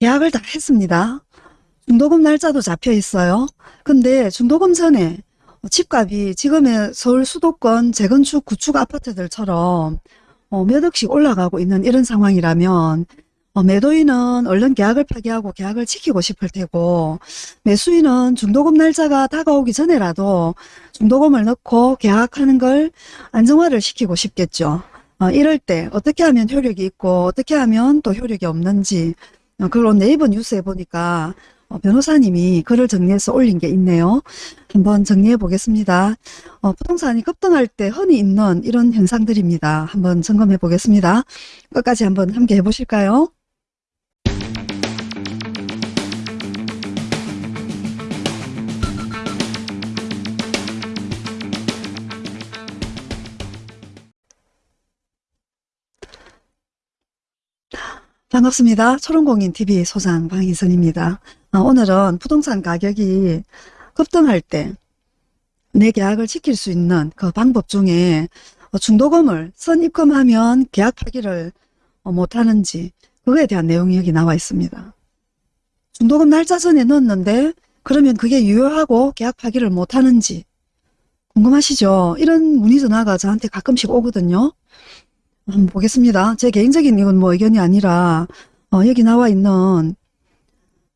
계약을 다 했습니다. 중도금 날짜도 잡혀 있어요. 근데 중도금 전에 집값이 지금의 서울 수도권 재건축 구축 아파트들처럼 어, 몇 억씩 올라가고 있는 이런 상황이라면 어, 매도인은 얼른 계약을 파기하고 계약을 지키고 싶을 테고 매수인은 중도금 날짜가 다가오기 전에라도 중도금을 넣고 계약하는 걸 안정화를 시키고 싶겠죠. 어, 이럴 때 어떻게 하면 효력이 있고 어떻게 하면 또 효력이 없는지 어, 그걸 네이버 뉴스에 보니까 어, 변호사님이 글을 정리해서 올린 게 있네요. 한번 정리해 보겠습니다. 어, 부동산이 급등할 때 흔히 있는 이런 현상들입니다. 한번 점검해 보겠습니다. 끝까지 한번 함께 해보실까요? 반갑습니다. 초롱공인TV 소장 방희선입니다. 어, 오늘은 부동산 가격이 급등할 때 내 계약을 지킬 수 있는 그 방법 중에 어, 중도금을 선입금하면 계약 파기를 어, 못하는지 그거에 대한 내용이 여기 나와 있습니다. 중도금 날짜 전에 넣었는데 그러면 그게 유효하고 계약 파기를 못하는지 궁금하시죠? 이런 문의 전화가 저한테 가끔씩 오거든요. 한번 보겠습니다. 제 개인적인 이건 뭐 의견이 아니라 어, 여기 나와 있는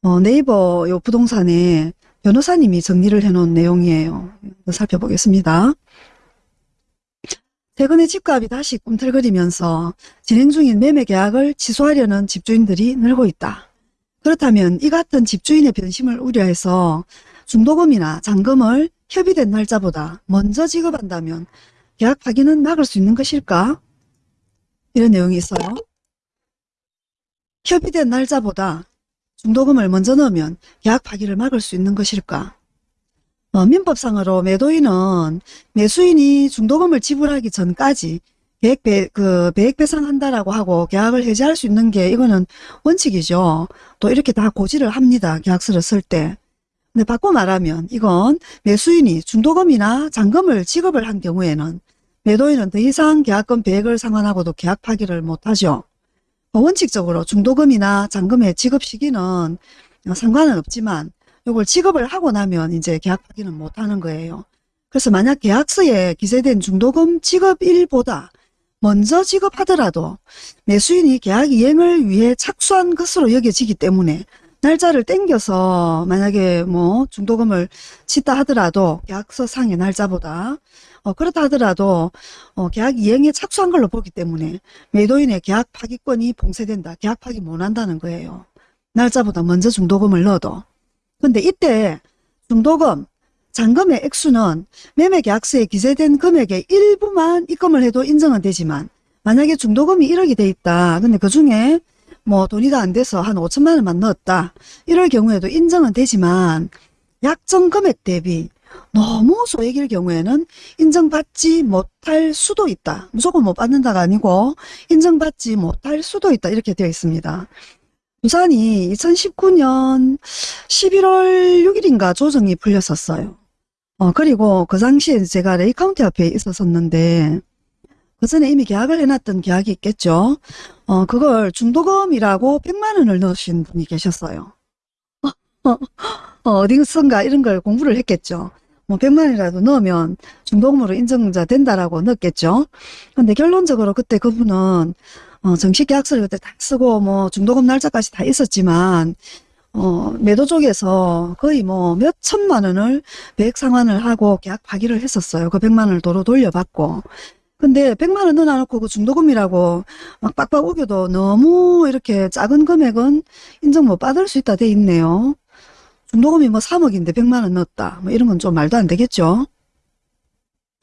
어, 네이버 요 부동산에 변호사님이 정리를 해놓은 내용이에요. 살펴보겠습니다. 최근에 집값이 다시 꿈틀거리면서 진행 중인 매매 계약을 취소하려는 집주인들이 늘고 있다. 그렇다면 이 같은 집주인의 변심을 우려해서 중도금이나 잔금을 협의된 날짜보다 먼저 지급한다면 계약 파기는 막을 수 있는 것일까? 이런 내용이 있어요. 협의된 날짜보다 중도금을 먼저 넣으면 계약 파기를 막을 수 있는 것일까? 어, 민법상으로 매도인은 매수인이 중도금을 지불하기 전까지 계획 배, 그 배액 배상한다라고 하고 계약을 해지할 수 있는 게 이거는 원칙이죠. 또 이렇게 다 고지를 합니다. 계약서를 쓸 때. 근데 바꿔 말하면 이건 매수인이 중도금이나 잔금을 지급을 한 경우에는 매도인은 더 이상 계약금 배액을 상환하고도 계약 파기를 못하죠. 원칙적으로 중도금이나 잔금의 지급 시기는 상관은 없지만 이걸 지급을 하고 나면 이제 계약 파기는 못하는 거예요. 그래서 만약 계약서에 기재된 중도금 지급일보다 먼저 지급하더라도 매수인이 계약 이행을 위해 착수한 것으로 여겨지기 때문에 날짜를 땡겨서 만약에 뭐 중도금을 치다 하더라도 계약서 상의 날짜보다 어, 그렇다 하더라도 어, 계약 이행에 착수한 걸로 보기 때문에 매도인의 계약 파기권이 봉쇄된다. 계약 파기 못한다는 거예요. 날짜보다 먼저 중도금을 넣어도. 근데 이때 중도금, 잔금의 액수는 매매계약서에 기재된 금액의 일부만 입금을 해도 인정은 되지만 만약에 중도금이 1억이 돼 있다. 근데 그 중에 뭐 돈이 다 안 돼서 한 5천만 원만 넣었다. 이럴 경우에도 인정은 되지만 약정 금액 대비 너무 소액일 경우에는 인정받지 못할 수도 있다. 무조건 못 받는다가 아니고 인정받지 못할 수도 있다. 이렇게 되어 있습니다. 부산이 2019년 11월 6일인가 조정이 풀렸었어요. 어, 그리고 그 당시에 제가 레이카운티 앞에 있었었는데 그 전에 이미 계약을 해놨던 계약이 있겠죠. 어, 그걸 중도금이라고 100만 원을 넣으신 분이 계셨어요. 어, 어, 어딘가 이런 걸 공부를 했겠죠. 뭐 100만이라도 넣으면 중도금으로 인정자 된다라고 넣었겠죠. 근데 결론적으로 그때 그분은 어, 정식 계약서를 그때 다 쓰고 뭐 중도금 날짜까지 다 있었지만 어, 매도 쪽에서 거의 뭐 몇 천만 원을 배액 상환을 하고 계약 파기를 했었어요. 그 100만 원을 도로 돌려받고. 근데 100만 원 넣어놓고 그 중도금이라고 막 빡빡 우겨도 너무 이렇게 작은 금액은 인정 못 받을 수 있다 돼 있네요. 중도금이 뭐 3억인데 100만 원 넣었다. 뭐 이런 건 좀 말도 안 되겠죠.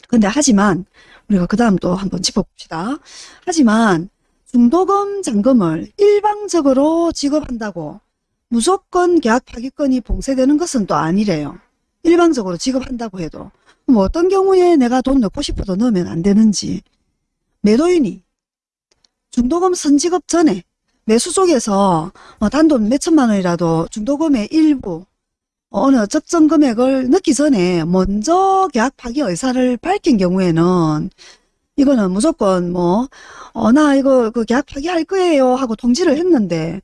근데 하지만 우리가 그 다음 또 한번 짚어봅시다. 하지만 중도금 잔금을 일방적으로 지급한다고 무조건 계약 파기권이 봉쇄되는 것은 또 아니래요. 일방적으로 지급한다고 해도 뭐 어떤 경우에 내가 돈 넣고 싶어도 넣으면 안 되는지 매도인이 중도금 선지급 전에 매수 쪽에서 뭐 단돈 몇천만 원이라도 중도금의 일부 어느 적정 금액을 넣기 전에 먼저 계약 파기 의사를 밝힌 경우에는 이거는 무조건 뭐, 어, 나 이거 그 계약 파기할 거예요 하고 통지를 했는데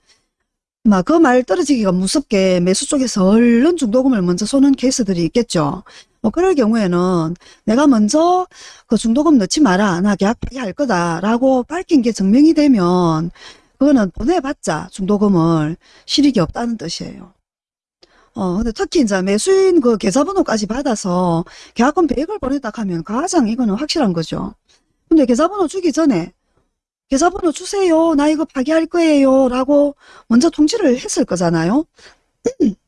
막 그 말 떨어지기가 무섭게 매수 쪽에서 얼른 중도금을 먼저 쏘는 케이스들이 있겠죠. 뭐 그럴 경우에는 내가 먼저 그 중도금 넣지 마라. 나 계약 파기할 거다라고 밝힌 게 증명이 되면 그거는 보내봤자 중도금을 실익이 없다는 뜻이에요. 어, 근데 특히 이제 매수인 그 계좌번호까지 받아서 계약금 100을 보냈다 하면 가장 이거는 확실한 거죠. 근데 계좌번호 주기 전에 계좌번호 주세요. 나 이거 파기할 거예요. 라고 먼저 통지를 했을 거잖아요.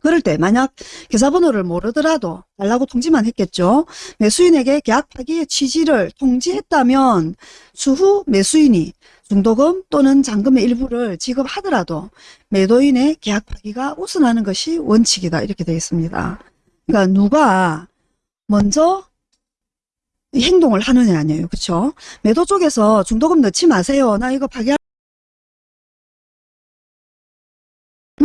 그럴 때 만약 계좌번호를 모르더라도 달라고 통지만 했겠죠. 매수인에게 계약 파기의 취지를 통지했다면 추후 매수인이 중도금 또는 잔금의 일부를 지급하더라도 매도인의 계약 파기가 우선하는 것이 원칙이다. 이렇게 되어 있습니다. 그러니까 누가 먼저 행동을 하느냐 아니에요. 그렇죠? 매도 쪽에서 중도금 넣지 마세요. 나 이거 파기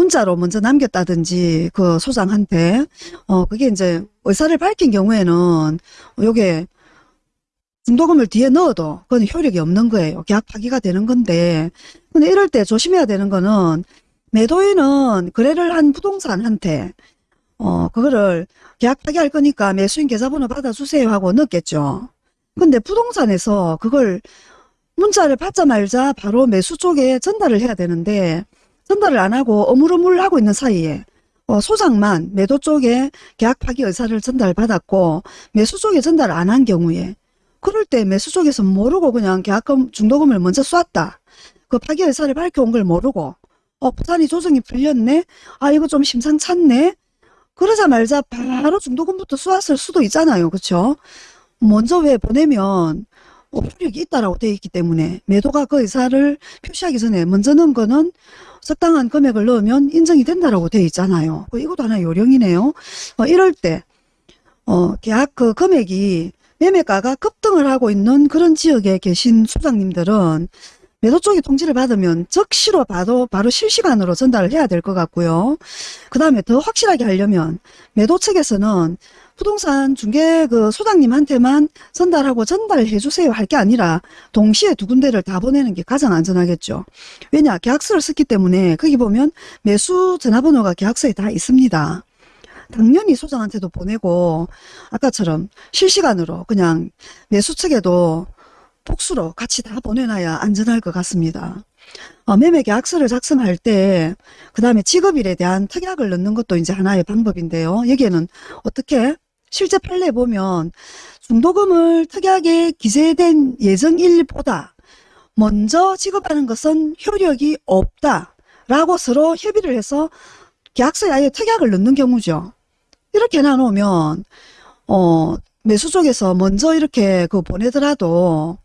문자로 먼저 남겼다든지 그 소장한테 어 그게 이제 의사를 밝힌 경우에는 요게 중도금을 뒤에 넣어도 그건 효력이 없는 거예요. 계약 파기가 되는 건데 근데 이럴 때 조심해야 되는 거는 매도인은 거래를 한 부동산한테 어 그거를 계약 파기할 거니까 매수인 계좌번호 받아주세요 하고 넣겠죠. 근데 부동산에서 그걸 문자를 받자 말자 바로 매수 쪽에 전달을 해야 되는데 전달을 안 하고 어물어물 하고 있는 사이에 어, 소장만 매도 쪽에 계약 파기 의사를 전달받았고 매수 쪽에 전달 안 한 경우에 그럴 때 매수 쪽에서 모르고 그냥 계약금 중도금을 먼저 쐈다. 그 파기 의사를 밝혀온 걸 모르고 어 부산이 조정이 풀렸네. 아 이거 좀 심상찮네. 그러자 말자 바로 중도금부터 쏘았을 수도 있잖아요. 그렇죠? 먼저 왜 보내면 어, 효력이 있다라고 되어 있기 때문에 매도가 그 의사를 표시하기 전에 먼저 넣은 거는 적당한 금액을 넣으면 인정이 된다라고 되어 있잖아요. 그 이것도 하나의 요령이네요. 어, 이럴 때 어, 계약 그 금액이 매매가가 급등을 하고 있는 그런 지역에 계신 수장님들은 매도 쪽에 통지를 받으면 즉시로 봐도 바로 실시간으로 전달을 해야 될 것 같고요. 그 다음에 더 확실하게 하려면 매도 측에서는 부동산 중개 그 소장님한테만 전달하고 전달해 주세요 할 게 아니라 동시에 두 군데를 다 보내는 게 가장 안전하겠죠. 왜냐 계약서를 썼기 때문에 거기 보면 매수 전화번호가 계약서에 다 있습니다. 당연히 소장한테도 보내고 아까처럼 실시간으로 그냥 매수 측에도 복수로 같이 다 보내놔야 안전할 것 같습니다. 어, 매매 계약서를 작성할 때, 그 다음에 직업일에 대한 특약을 넣는 것도 이제 하나의 방법인데요. 여기에는 어떻게? 실제 판례 보면 중도금을 특약에 기재된 예정일보다 먼저 지급하는 것은 효력이 없다. 라고 서로 협의를 해서 계약서에 아예 특약을 넣는 경우죠. 이렇게 나누면, 어, 매수 쪽에서 먼저 이렇게 그 보내더라도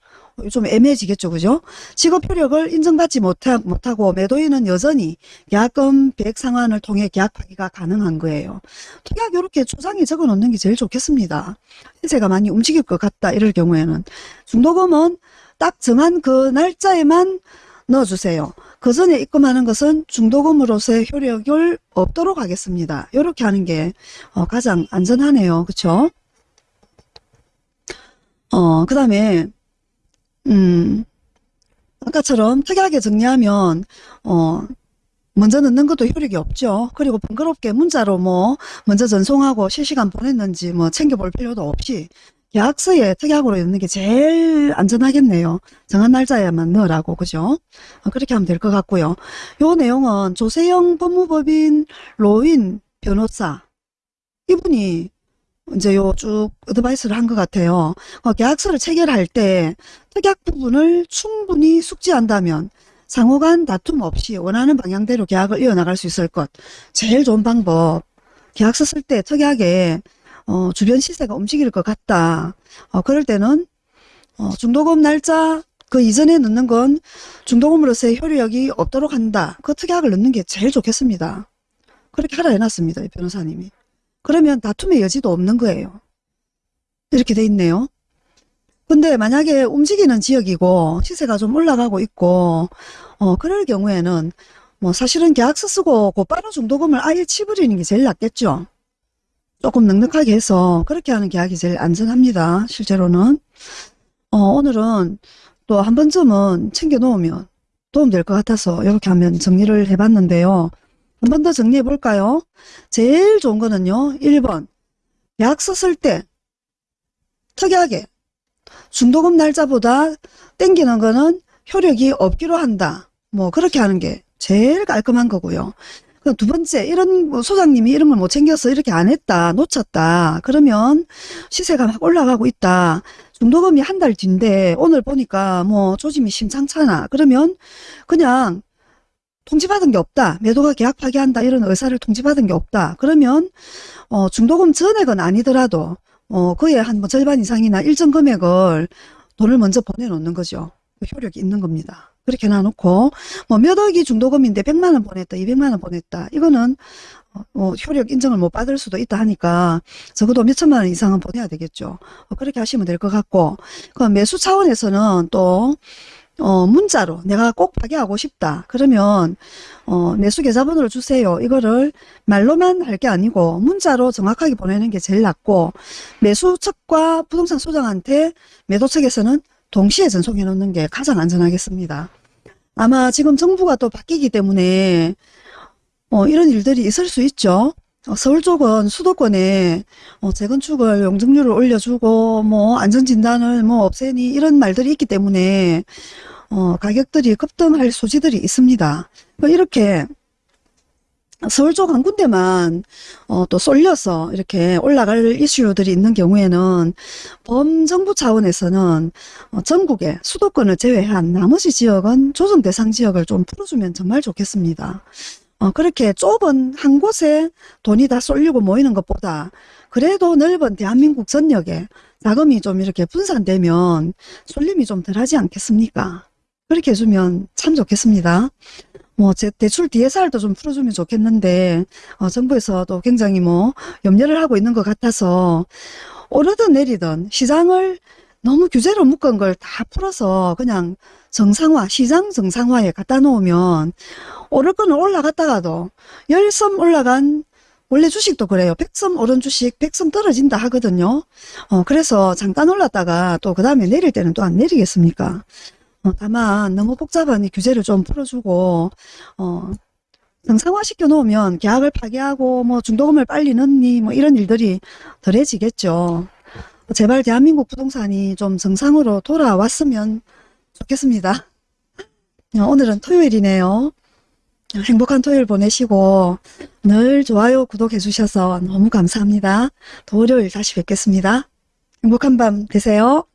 좀 애매해지겠죠. 그죠? 직업 효력을 인정받지 못하, 못하고 매도인은 여전히 계약금 100 상환을 통해 계약 파기가 가능한 거예요. 특약 이렇게 초장에 적어 놓는 게 제일 좋겠습니다. 시세가 많이 움직일 것 같다 이럴 경우에는 중도금은 딱 정한 그 날짜에만 넣어주세요. 그 전에 입금하는 것은 중도금으로서의 효력을 없도록 하겠습니다. 이렇게 하는 게 어, 가장 안전하네요. 그쵸? 어, 그 다음에 음, 아까처럼 특이하게 정리하면, 어, 먼저 넣는 것도 효력이 없죠. 그리고 번거롭게 문자로 뭐, 먼저 전송하고 실시간 보냈는지 뭐 챙겨볼 필요도 없이 계약서에 특약으로 넣는 게 제일 안전하겠네요. 정한 날짜에만 넣으라고, 그죠? 어, 그렇게 하면 될 것 같고요. 요 내용은 조세영 법무법인 로인 변호사, 이분이 이제 요 쭉 어드바이스를 한 것 같아요. 어, 계약서를 체결할 때 특약 부분을 충분히 숙지한다면 상호 간 다툼 없이 원하는 방향대로 계약을 이어나갈 수 있을 것. 제일 좋은 방법. 계약서 쓸 때 특약에 어, 주변 시세가 움직일 것 같다. 어, 그럴 때는 어, 중도금 날짜 그 이전에 넣는 건 중도금으로서의 효력이 없도록 한다. 그 특약을 넣는 게 제일 좋겠습니다. 그렇게 하라 해놨습니다. 이 변호사님이. 그러면 다툼의 여지도 없는 거예요. 이렇게 돼 있네요. 근데 만약에 움직이는 지역이고 시세가 좀 올라가고 있고 어 그럴 경우에는 뭐 사실은 계약서 쓰고 곧바로 중도금을 아예 치버리는 게 제일 낫겠죠. 조금 넉넉하게 해서 그렇게 하는 계약이 제일 안전합니다. 실제로는 어 오늘은 또 한 번쯤은 챙겨 놓으면 도움될 것 같아서 이렇게 하면 정리를 해봤는데요. 한 번 더 정리해 볼까요? 제일 좋은 거는요. 1번 계약 썼을 때 특이하게 중도금 날짜보다 땡기는 거는 효력이 없기로 한다. 뭐 그렇게 하는 게 제일 깔끔한 거고요. 그두 번째 이런 뭐 소장님이 이런 걸 못 챙겨서 이렇게 안 했다 놓쳤다 그러면 시세가 막 올라가고 있다 중도금이 한 달 뒤인데 오늘 보니까 뭐 조짐이 심상찮아 그러면 그냥 통지받은 게 없다. 매도가 계약 파기한다. 이런 의사를 통지받은 게 없다. 그러면 어 중도금 전액은 아니더라도 어 그의 한 뭐 절반 이상이나 일정 금액을 돈을 먼저 보내놓는 거죠. 그 효력이 있는 겁니다. 그렇게 놔놓고 뭐 몇 억이 중도금인데 100만 원 보냈다 200만 원 보냈다. 이거는 어, 뭐 효력 인정을 못 받을 수도 있다 하니까 적어도 몇 천만 원 이상은 보내야 되겠죠. 어, 그렇게 하시면 될 것 같고 그 매수 차원에서는 또 어, 문자로 내가 꼭 파기하고 싶다 그러면 어, 매수 계좌번호를 주세요 이거를 말로만 할 게 아니고 문자로 정확하게 보내는 게 제일 낫고 매수 측과 부동산 소장한테 매도 측에서는 동시에 전송해 놓는 게 가장 안전하겠습니다. 아마 지금 정부가 또 바뀌기 때문에 어, 이런 일들이 있을 수 있죠. 어, 서울 쪽은 수도권에 어, 재건축을 용적률을 올려주고 뭐 안전진단을 뭐 없애니 이런 말들이 있기 때문에 어, 가격들이 급등할 소지들이 있습니다. 그 이렇게 서울 쪽 한 군데만 어, 또 쏠려서 이렇게 올라갈 이슈들이 있는 경우에는 범정부 차원에서는 어, 전국에 수도권을 제외한 나머지 지역은 조정 대상 지역을 좀 풀어주면 정말 좋겠습니다. 어, 그렇게 좁은 한 곳에 돈이 다 쏠리고 모이는 것보다 그래도 넓은 대한민국 전역에 자금이 좀 이렇게 분산되면 쏠림이 좀 덜하지 않겠습니까? 그렇게 해주면 참 좋겠습니다. 뭐, 제 대출 DSR도 좀 풀어주면 좋겠는데, 어, 정부에서도 굉장히 뭐, 염려를 하고 있는 것 같아서, 오르든 내리든 시장을 너무 규제로 묶은 걸 다 풀어서 그냥 정상화, 시장 정상화에 갖다 놓으면, 오를 거는 올라갔다가도, 열섬 올라간, 원래 주식도 그래요. 100섬 오른 주식, 100섬 떨어진다 하거든요. 어, 그래서 잠깐 올랐다가 또 그 다음에 내릴 때는 또 안 내리겠습니까? 어, 다만 너무 복잡한 이 규제를 좀 풀어주고 어, 정상화 시켜 놓으면 계약을 파기하고 뭐 중도금을 빨리 넣니 뭐 이런 일들이 덜해지겠죠. 제발 대한민국 부동산이 좀 정상으로 돌아왔으면 좋겠습니다. 어, 오늘은 토요일이네요. 행복한 토요일 보내시고 늘 좋아요 구독해 주셔서 너무 감사합니다. 또 월요일 다시 뵙겠습니다. 행복한 밤 되세요.